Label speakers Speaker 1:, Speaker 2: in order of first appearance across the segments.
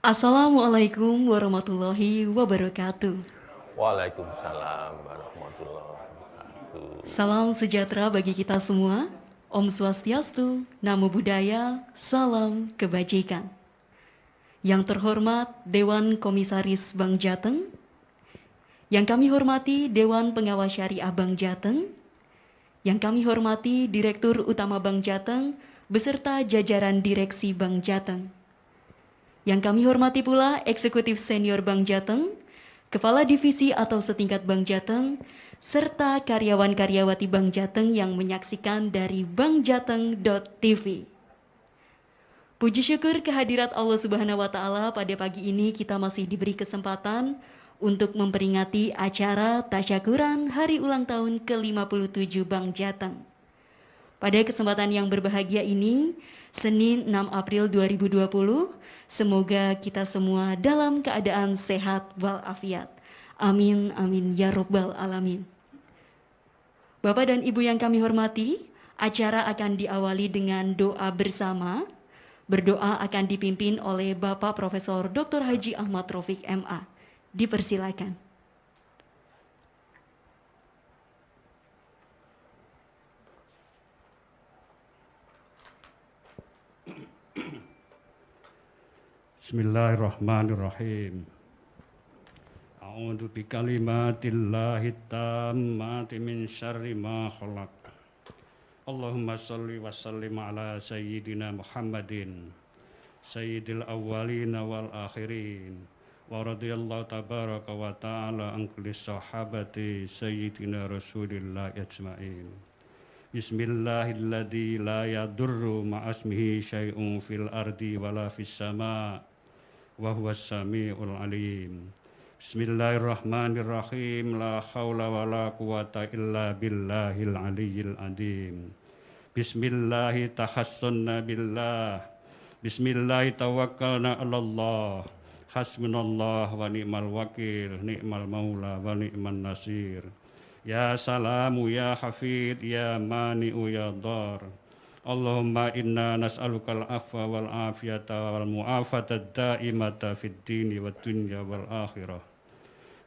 Speaker 1: Assalamualaikum warahmatullahi wabarakatuh.
Speaker 2: Waalaikumsalam warahmatullahi wabarakatuh.
Speaker 1: Salam sejahtera bagi kita semua. Om Swastiastu, Namo Buddhaya, Salam Kebajikan. Yang terhormat Dewan Komisaris Bank Jateng, yang kami hormati Dewan Pengawas Syariah Bank Jateng, yang kami hormati Direktur Utama Bank Jateng beserta jajaran Direksi Bank Jateng, yang kami hormati pula Eksekutif Senior Bank Jateng, Kepala Divisi atau setingkat Bank Jateng, serta karyawan-karyawati Bank Jateng yang menyaksikan dari bankjateng.tv. Puji syukur kehadirat Allah Subhanahu wa taala pada pagi ini kita masih diberi kesempatan untuk memperingati acara tasyakuran hari ulang tahun ke-57 Bank Jateng. Pada kesempatan yang berbahagia ini, Senin 6 April 2020, semoga kita semua dalam keadaan sehat walafiat. Amin, amin, ya robbal alamin. Bapak dan Ibu yang kami hormati, acara akan diawali dengan doa bersama. Berdoa akan dipimpin oleh Bapak Profesor Dr. Haji Ahmad Rafiq MA. Dipersilakan.
Speaker 3: Bismillahirrahmanirrahim. A'udzu bikalimatillahi tammati min syarri ma khalaq. Allahumma shalli wa sallim ala sayyidina Muhammadin sayyidil awwalin wal akhirin wa radhiyallahu tabaraka wa ta'ala an kulli sahabati sayyidina Rasulillah ajma'in. Bismillahilladzi la yadurru ma'asmihi syai'un fil ardi wala fis sama' wa huwas samiul alim. Bismillahirrahmanirrahim. La haula wa la quwata illa billahil aliyyil adim. Bismillahi tahassunna billah. Bismillahi tawakkalna 'alallah. Hasbunallah wa ni'mal wakil, ni'mal maula wa ni'man nasir. Ya salamu ya hafid ya mani'u ya dar. Allahumma inna nas'alukal afwa wal afiyata wal mu'afata da'imata fid dini wa dunya wal akhirah.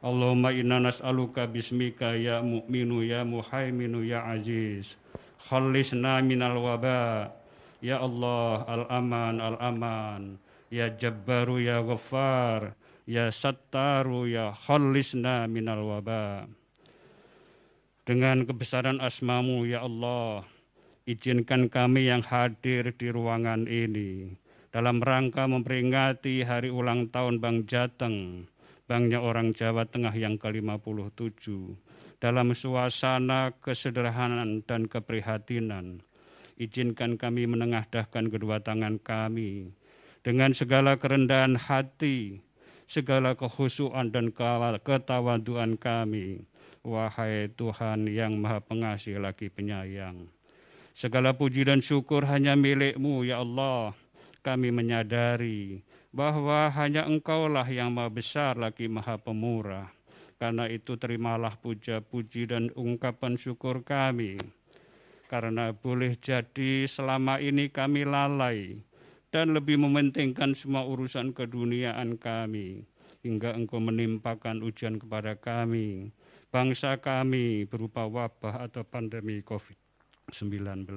Speaker 3: Allahumma inna nas'aluka bismika ya mu'minu ya muhaiminu ya aziz. Khallisna minal waba. Ya Allah al-aman al-aman. Ya jabbaru ya ghaffar. Ya sattaru ya khallisna minal waba. Dengan kebesaran asmamu ya Allah izinkan kami yang hadir di ruangan ini dalam rangka memperingati hari ulang tahun Bank Jateng, Banknya orang Jawa Tengah yang ke-57, dalam suasana kesederhanaan dan keprihatinan. Izinkan kami menengadahkan kedua tangan kami dengan segala kerendahan hati, segala kehusuan dan ketawaduan kami. Wahai Tuhan yang Maha Pengasih lagi penyayang. Segala puji dan syukur hanya milikmu ya Allah. Kami menyadari bahwa hanya engkaulah yang maha besar lagi maha pemurah. Karena itu terimalah puja puji dan ungkapan syukur kami. Karena boleh jadi selama ini kami lalai dan lebih mementingkan semua urusan keduniaan kami. Hingga engkau menimpakan ujian kepada kami, bangsa kami berupa wabah atau pandemi COVID. 19.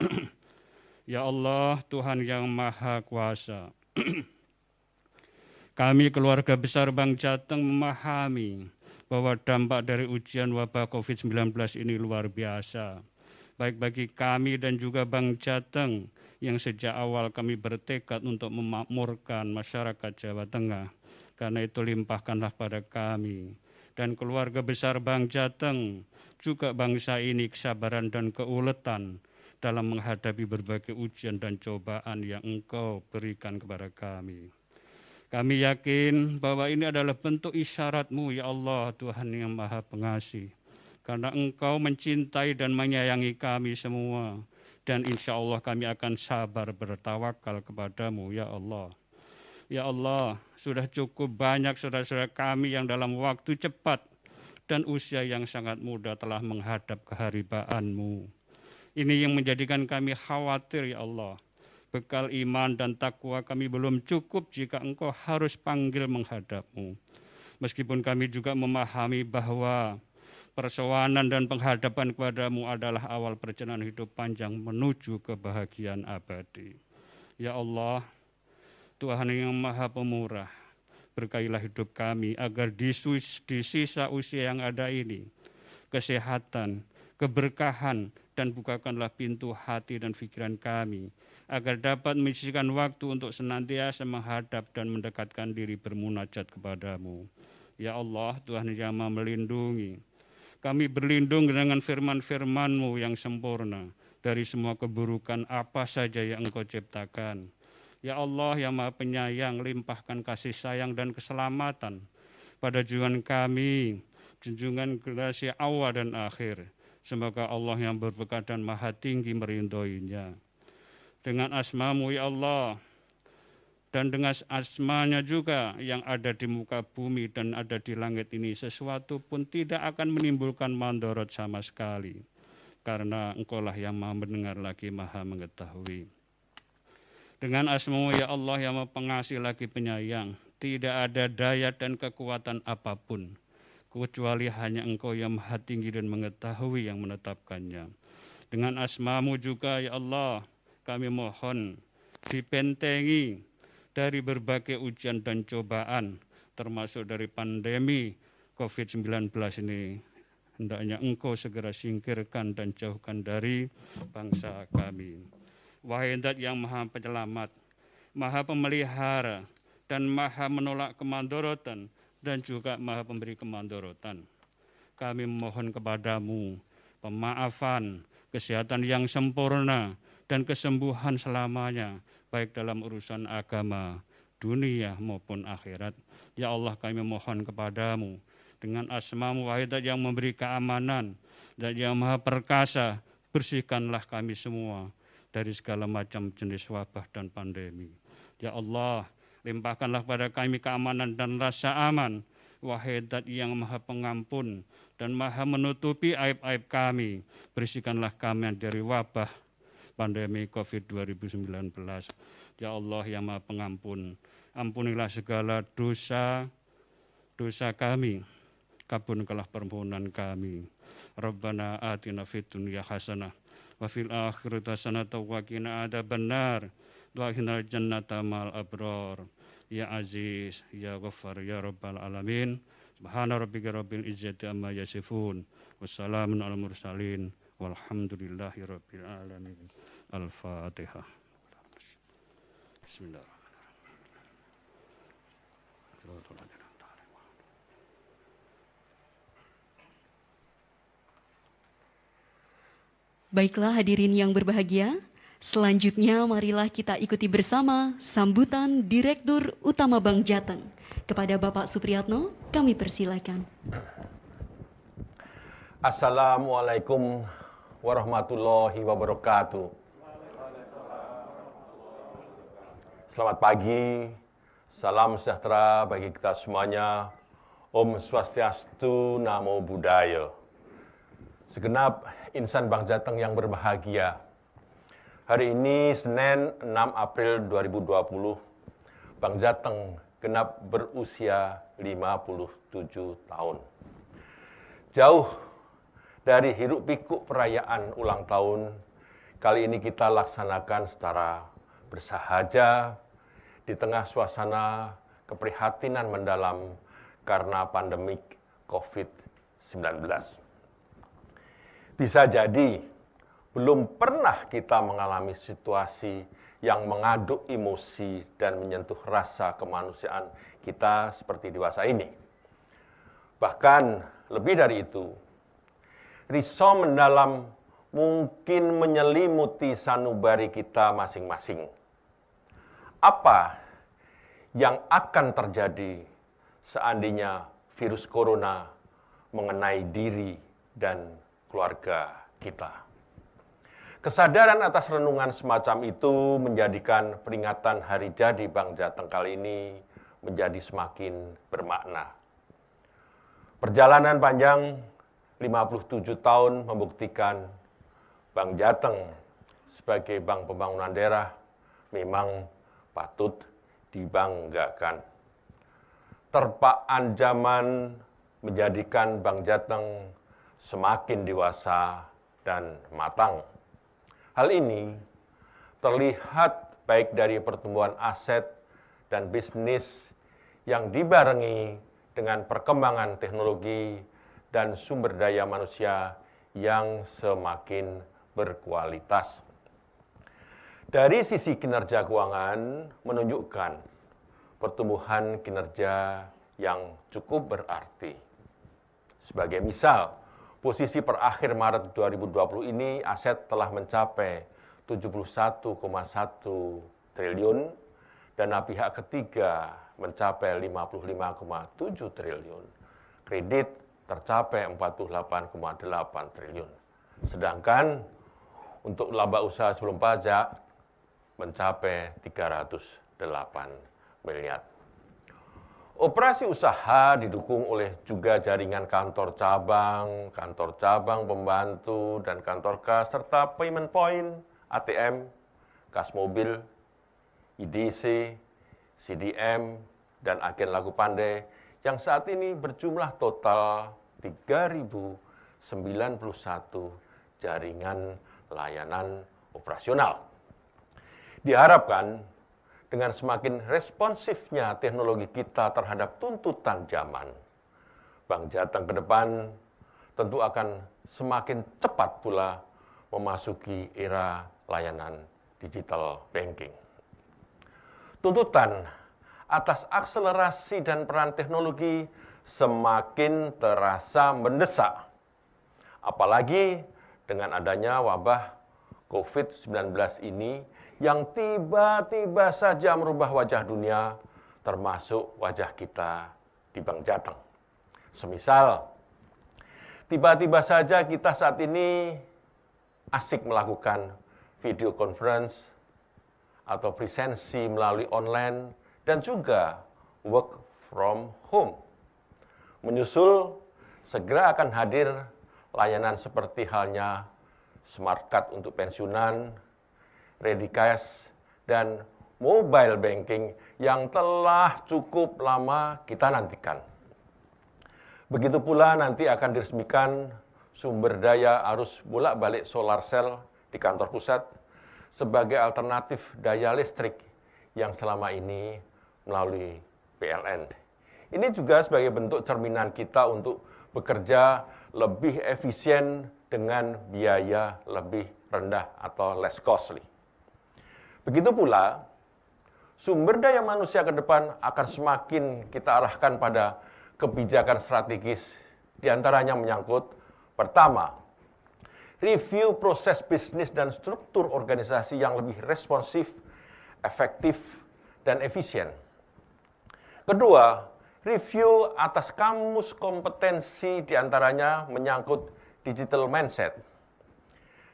Speaker 3: ya Allah, Tuhan yang Maha Kuasa. Kami keluarga besar Bang Jateng memahami bahwa dampak dari ujian wabah COVID-19 ini luar biasa. Baik bagi kami dan juga Bang Jateng yang sejak awal kami bertekad untuk memakmurkan masyarakat Jawa Tengah. Karena itu limpahkanlah pada kami dan keluarga besar Bang Jateng juga bangsa ini kesabaran dan keuletan dalam menghadapi berbagai ujian dan cobaan yang engkau berikan kepada kami. Kami yakin bahwa ini adalah bentuk isyaratmu ya Allah Tuhan yang maha pengasih. Karena engkau mencintai dan menyayangi kami semua. Dan insya Allah kami akan sabar bertawakal kepadamu ya Allah. Ya Allah, sudah cukup banyak saudara-saudara kami yang dalam waktu cepat dan usia yang sangat muda telah menghadap keharibaanmu. Ini yang menjadikan kami khawatir ya Allah. Bekal iman dan takwa kami belum cukup jika engkau harus panggil menghadapmu. Meskipun kami juga memahami bahwa persoalan dan penghadapan kepadamu adalah awal perjalanan hidup panjang menuju kebahagiaan abadi. Ya Allah, Tuhan yang maha pemurah, berkailah hidup kami agar di, di sisa usia yang ada ini, kesehatan, keberkahan, dan bukakanlah pintu hati dan pikiran kami, agar dapat menyisihkan waktu untuk senantiasa menghadap dan mendekatkan diri bermunajat kepadamu. Ya Allah, Tuhan yang maha melindungi. Kami berlindung dengan firman-firman-Mu yang sempurna dari semua keburukan apa saja yang Engkau ciptakan. Ya Allah yang maha penyayang, limpahkan kasih sayang dan keselamatan pada junjungan kami, junjungan generasi awal dan akhir. Semoga Allah yang berbekat dan maha tinggi merindoinya dengan asmamu ya Allah dan dengan asmanya juga yang ada di muka bumi dan ada di langit ini sesuatu pun tidak akan menimbulkan mandorot sama sekali. Karena engkaulah yang maha mendengar lagi maha mengetahui dengan asmamu ya Allah yang pengasih lagi penyayang tidak ada daya dan kekuatan apa pun kecuali hanya engkau yang maha tinggi dan mengetahui yang menetapkannya dengan asmamu juga ya Allah kami mohon dibentengi dari berbagai ujian dan cobaan, termasuk dari pandemi COVID-19 ini. Hendaknya engkau segera singkirkan dan jauhkan dari bangsa kami. Wahai dat yang maha penyelamat, maha pemelihara, dan maha menolak kemandorotan, dan juga maha pemberi kemandorotan. Kami memohon kepadamu pemaafan, kesehatan yang sempurna, dan kesembuhan selamanya, baik dalam urusan agama, dunia maupun akhirat. Ya Allah kami mohon kepadamu, dengan asmamu wahidat yang memberi keamanan, dan yang maha perkasa, bersihkanlah kami semua dari segala macam jenis wabah dan pandemi. Ya Allah, limpahkanlah pada kami keamanan dan rasa aman, wahai yang maha pengampun dan maha menutupi aib-aib kami. Bersihkanlah kami dari wabah, pandemi COVID 2019. Ya Allah yang maha pengampun, ampunilah segala dosa dosa kami, kabulkanlah permohonan kami. Rabbana atina fid dunya hasanah wa fil akhirati hasanah wa qina wa qina jannata mal abrar. Ya Aziz, Ya Ghaffar, Ya Rabbal Alamin. Subhana rabbika rabbil izzati amma yasifun. Wassalamun ala mursalin. Walhamdulillahi rabbil alamin. Al-Fatihah. Bismillahirrahmanirrahim.
Speaker 1: Baiklah hadirin yang berbahagia, selanjutnya marilah kita ikuti bersama sambutan Direktur Utama Bank Jateng. Kepada Bapak Supriyatno, kami persilakan.
Speaker 2: Assalamualaikum warahmatullahi wabarakatuh. Selamat pagi, salam sejahtera bagi kita semuanya. Om Swastiastu, Namo Buddhaya. Segenap insan Bang Jateng yang berbahagia. Hari ini Senin 6 April 2020, Bang Jateng genap berusia 57 tahun. Jauh dari hiruk pikuk perayaan ulang tahun, kali ini kita laksanakan secara bersahaja di tengah suasana keprihatinan mendalam karena pandemik COVID-19. Bisa jadi belum pernah kita mengalami situasi yang mengaduk emosi dan menyentuh rasa kemanusiaan kita seperti dewasa ini. Bahkan lebih dari itu, risau mendalam mungkin menyelimuti sanubari kita masing-masing apa yang akan terjadi seandainya virus corona mengenai diri dan keluarga kita. Kesadaran atas renungan semacam itu menjadikan peringatan hari jadi Bang Jateng kali ini menjadi semakin bermakna. Perjalanan panjang 57 tahun membuktikan Bang Jateng sebagai Bank Pembangunan Daerah memang patut dibanggakan. Terpaan zaman menjadikan Bank Jateng semakin dewasa dan matang. Hal ini terlihat baik dari pertumbuhan aset dan bisnis yang dibarengi dengan perkembangan teknologi dan sumber daya manusia yang semakin berkualitas. Dari sisi kinerja keuangan menunjukkan pertumbuhan kinerja yang cukup berarti. Sebagai misal, posisi per akhir Maret 2020 ini aset telah mencapai 71,1 triliun, dana pihak ketiga mencapai 55,7 triliun, kredit tercapai 48,8 triliun. Sedangkan untuk laba usaha sebelum pajak mencapai 308 miliar. Operasi usaha didukung oleh juga jaringan kantor cabang, kantor cabang pembantu, dan kantor kas, serta payment point, ATM, kas mobil, IDC, CDM, dan agen lagu pandai yang saat ini berjumlah total 3.091 jaringan layanan operasional. Diharapkan dengan semakin responsifnya teknologi kita terhadap tuntutan zaman, Bank Jateng ke depan tentu akan semakin cepat pula memasuki era layanan digital banking. Tuntutan atas akselerasi dan peran teknologi semakin terasa mendesak. Apalagi dengan adanya wabah COVID-19 ini yang tiba-tiba saja merubah wajah dunia, termasuk wajah kita di Bank Jateng. Semisal, tiba-tiba saja kita saat ini asik melakukan video conference atau presensi melalui online dan juga work from home. Menyusul, segera akan hadir layanan seperti halnya smart card untuk pensiunan, ready cash, dan mobile banking yang telah cukup lama kita nantikan. Begitu pula nanti akan diresmikan sumber daya arus bolak-balik solar cell di kantor pusat sebagai alternatif daya listrik yang selama ini melalui PLN. Ini juga sebagai bentuk cerminan kita untuk bekerja lebih efisien dengan biaya lebih rendah atau less costly. Begitu pula, sumber daya manusia ke depan akan semakin kita arahkan pada kebijakan strategis, di antaranya menyangkut, pertama, review proses bisnis dan struktur organisasi yang lebih responsif, efektif, dan efisien. Kedua, review atas kamus kompetensi di antaranya menyangkut digital mindset.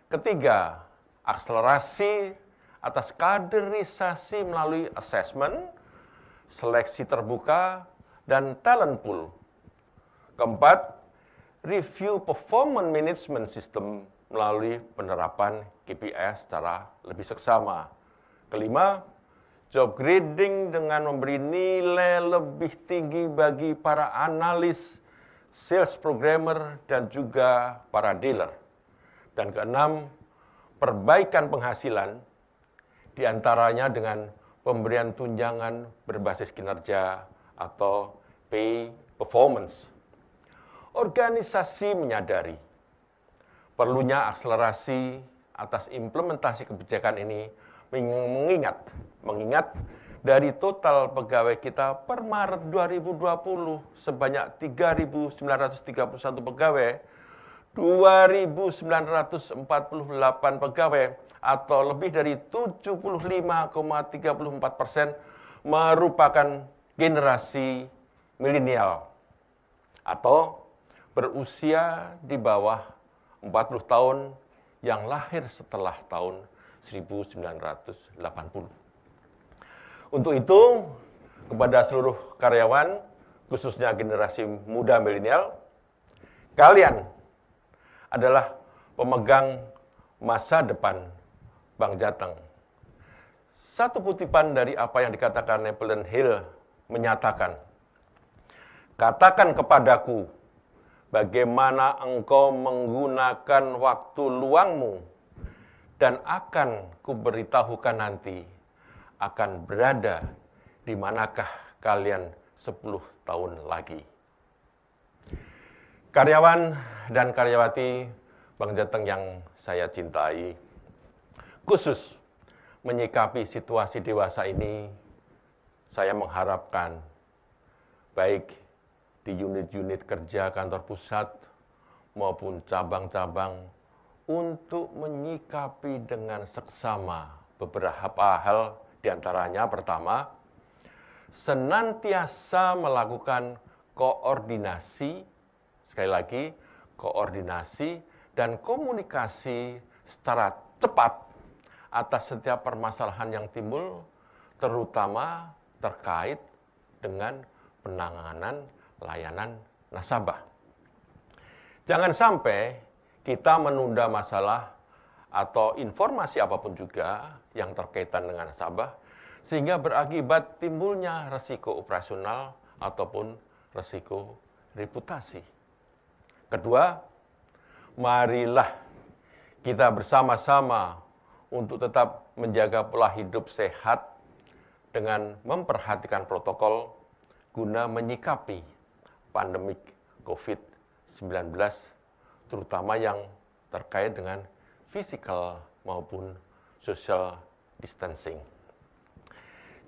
Speaker 2: Ketiga, akselerasi atas kaderisasi melalui assessment, seleksi terbuka, dan talent pool. Keempat, review performance management system melalui penerapan KPI secara lebih seksama. Kelima, job grading dengan memberi nilai lebih tinggi bagi para analis, sales programmer, dan juga para dealer. Dan keenam, perbaikan penghasilan di antaranya dengan pemberian tunjangan berbasis kinerja atau pay performance. Organisasi menyadari perlunya akselerasi atas implementasi kebijakan ini mengingat mengingat dari total pegawai kita per Maret 2020 sebanyak 3.931 pegawai, 2.948 pegawai atau lebih dari 75,34 persen merupakan generasi milenial atau berusia di bawah 40 tahun yang lahir setelah tahun 1980. Untuk itu, kepada seluruh karyawan, khususnya generasi muda milenial, kalian adalah pemegang masa depan Bang Jateng. Satu kutipan dari apa yang dikatakan Napoleon Hill menyatakan, Katakan kepadaku, bagaimana engkau menggunakan waktu luangmu, dan akan kuberitahukan nanti akan berada di manakah kalian 10 tahun lagi. Karyawan dan karyawati Bang Jateng yang saya cintai, khusus menyikapi situasi dewasa ini, saya mengharapkan baik di unit-unit kerja kantor pusat maupun cabang-cabang untuk menyikapi dengan seksama beberapa hal. Di antaranya pertama, senantiasa melakukan koordinasi, sekali lagi, koordinasi dan komunikasi secara cepat atas setiap permasalahan yang timbul, terutama terkait dengan penanganan layanan nasabah. Jangan sampai kita menunda masalah atau informasi apa pun juga yang terkaitan dengan nasabah, sehingga berakibat timbulnya resiko operasional ataupun resiko reputasi. Kedua, marilah kita bersama-sama untuk tetap menjaga pola hidup sehat dengan memperhatikan protokol guna menyikapi pandemik COVID-19, terutama yang terkait dengan physical maupun social distancing.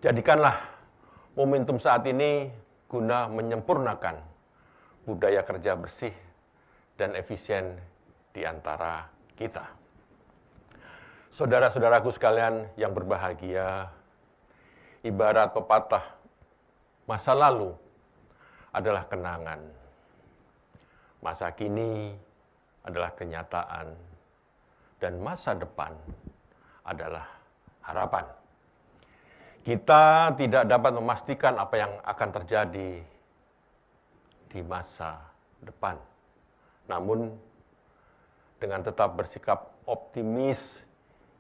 Speaker 2: Jadikanlah momentum saat ini guna menyempurnakan budaya kerja bersih dan efisien di antara kita. Saudara-saudaraku sekalian yang berbahagia, ibarat pepatah, masa lalu adalah kenangan. Masa kini adalah kenyataan. Dan masa depan adalah harapan. Kita tidak dapat memastikan apa yang akan terjadi di masa depan. Namun, dengan tetap bersikap optimis,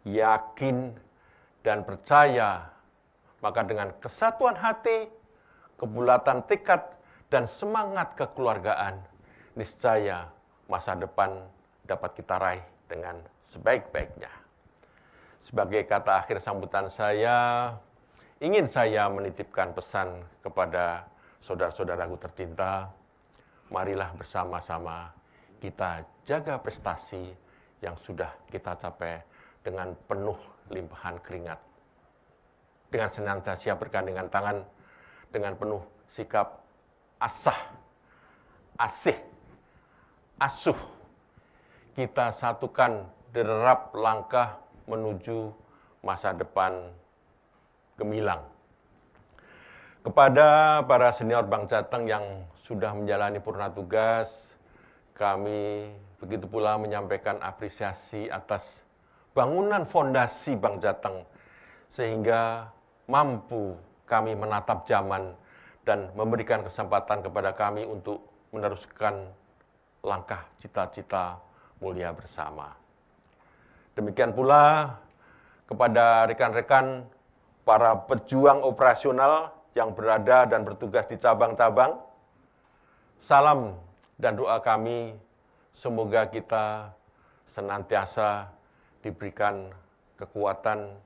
Speaker 2: yakin, dan percaya, maka dengan kesatuan hati, kebulatan tekad, dan semangat kekeluargaan, niscaya masa depan dapat kita raih dengan sebaik-baiknya. Sebagai kata akhir sambutan saya, ingin saya menitipkan pesan kepada saudara-saudaraku tercinta, marilah bersama-sama kita jaga prestasi yang sudah kita capai dengan penuh limpahan keringat. Dengan senantiasa bergandengan tangan, dengan penuh sikap asah, asih, asuh. Kita satukan derap langkah menuju masa depan gemilang. Kepada para senior Bank Jateng yang sudah menjalani purna tugas, kami begitu pula menyampaikan apresiasi atas bangunan fondasi Bank Jateng sehingga mampu kami menatap zaman dan memberikan kesempatan kepada kami untuk meneruskan langkah cita-cita mulia bersama. Demikian pula kepada rekan-rekan para pejuang operasional yang berada dan bertugas di cabang-cabang. Salam dan doa kami semoga kita senantiasa diberikan kekuatan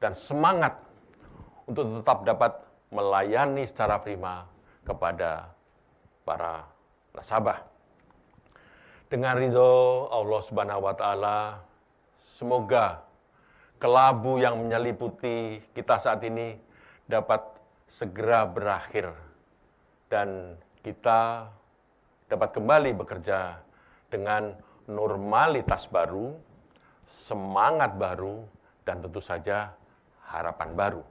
Speaker 2: dan semangat untuk tetap dapat melayani secara prima kepada para nasabah. Dengan ridho Allah Subhanahu wa taala, semoga kelabu yang menyeliputi kita saat ini dapat segera berakhir dan kita dapat kembali bekerja dengan normalitas baru, semangat baru, dan tentu saja harapan baru.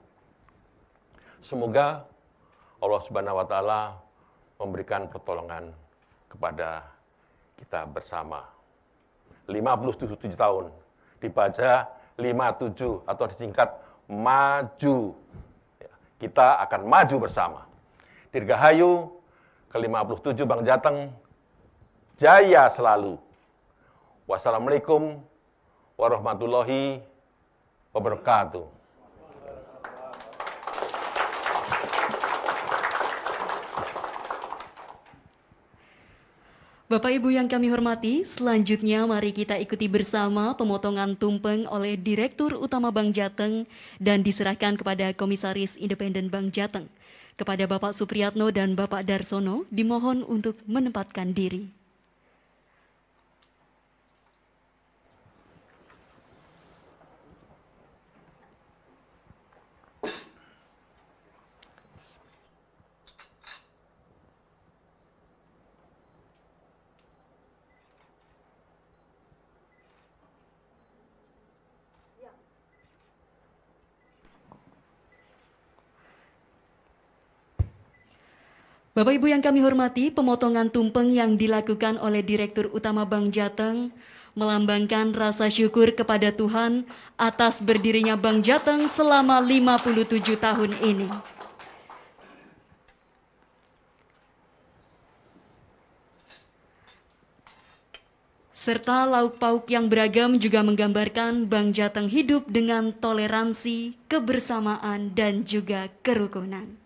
Speaker 2: Semoga Allah Subhanahu wa taala memberikan pertolongan kepada kita bersama. 57 tahun dibaca 57 atau disingkat maju. Ya, kita akan maju bersama. Dirgahayu ke-57 Bang Jateng. Jaya selalu. Wassalamualaikum warahmatullahi wabarakatuh.
Speaker 1: Bapak Ibu yang kami hormati, selanjutnya mari kita ikuti bersama pemotongan tumpeng oleh Direktur Utama Bank Jateng dan diserahkan kepada Komisaris Independen Bank Jateng. Kepada Bapak Supriyatno dan Bapak Darsono dimohon untuk menempatkan diri. Bapak Ibu yang kami hormati, pemotongan tumpeng yang dilakukan oleh Direktur Utama Bank Jateng melambangkan rasa syukur kepada Tuhan atas berdirinya Bank Jateng selama 57 tahun ini. Serta lauk pauk yang beragam juga menggambarkan Bank Jateng hidup dengan toleransi, kebersamaan, dan juga kerukunan.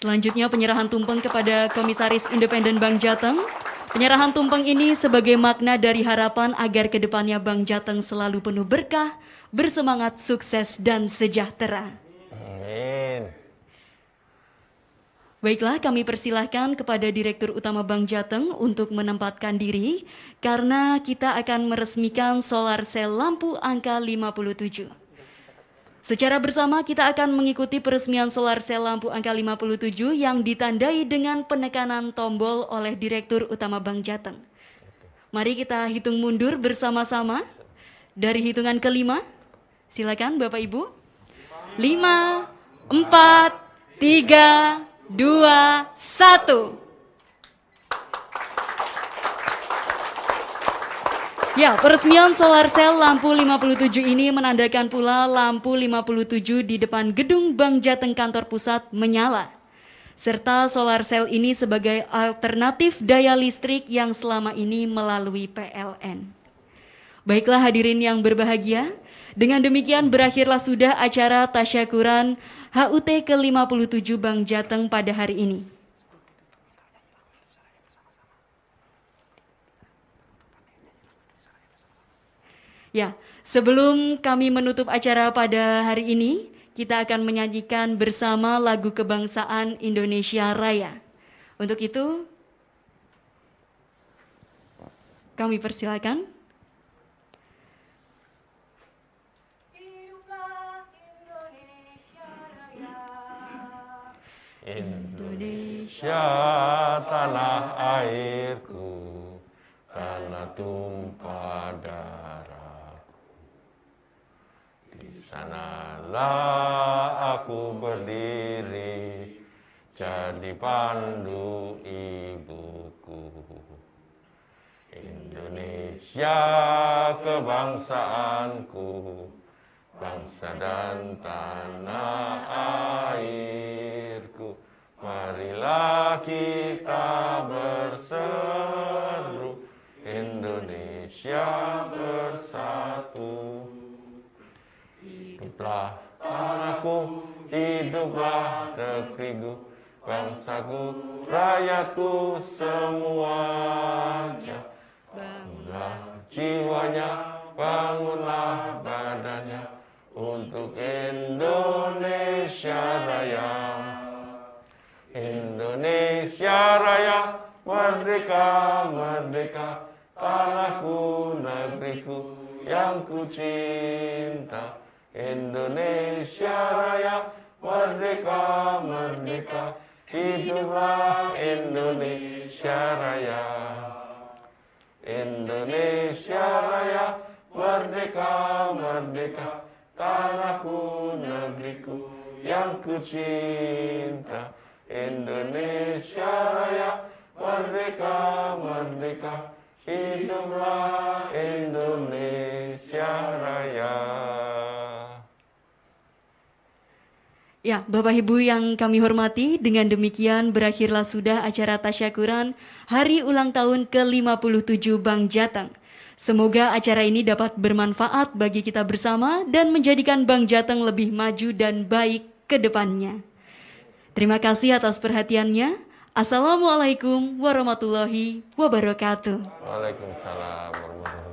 Speaker 1: Selanjutnya penyerahan tumpeng kepada Komisaris Independen Bank Jateng. Penyerahan tumpeng ini sebagai makna dari harapan agar ke depannya Bank Jateng selalu penuh berkah, bersemangat, sukses, dan sejahtera.
Speaker 4: Amin.
Speaker 1: Baiklah, kami persilahkan kepada Direktur Utama Bank Jateng untuk menempatkan diri karena kita akan meresmikan solar cell lampu angka 57. Secara bersama kita akan mengikuti peresmian solar cell lampu angka 57 yang ditandai dengan penekanan tombol oleh Direktur Utama Bank Jateng. Mari kita hitung mundur bersama-sama dari hitungan kelima. Silakan Bapak Ibu. Lima, empat, tiga, dua, satu. Ya, peresmian solar cell lampu 57 ini menandakan pula lampu 57 di depan gedung Bank Jateng kantor pusat menyala. Serta solar cell ini sebagai alternatif daya listrik yang selama ini melalui PLN. Baiklah hadirin yang berbahagia, dengan demikian berakhirlah sudah acara tasyakuran HUT ke-57 Bank Jateng pada hari ini. Ya, sebelum kami menutup acara pada hari ini, kita akan menyajikan bersama lagu kebangsaan Indonesia Raya. Untuk itu, kami persilakan.
Speaker 4: Indonesia tanah airku, tanah tumpah darah sanalah aku berdiri jadi pandu ibuku. Indonesia kebangsaanku bangsa dan tanah airku. Marilah kita berseru Indonesia bersatu Hiduplah tanahku, hiduplah negeriku, bangsaku, rakyatku semuanya. Bangunlah jiwanya, bangunlah badannya untuk Indonesia Raya. Indonesia Raya, merdeka, merdeka, tanahku, negeriku, yang ku cinta Indonesia Raya merdeka merdeka. Hiduplah Indonesia Raya. Indonesia Raya merdeka merdeka. Tanahku negeriku yang ku cinta Indonesia Raya merdeka merdeka. Hiduplah Indonesia Raya.
Speaker 1: Ya, Bapak Ibu yang kami hormati, dengan demikian berakhirlah sudah acara tasyakuran Hari Ulang Tahun ke-57 Bank Jateng. Semoga acara ini dapat bermanfaat bagi kita bersama dan menjadikan Bank Jateng lebih maju dan baik ke depannya. Terima kasih atas perhatiannya. Assalamualaikum warahmatullahi wabarakatuh.
Speaker 2: Waalaikumsalam warahmatullahi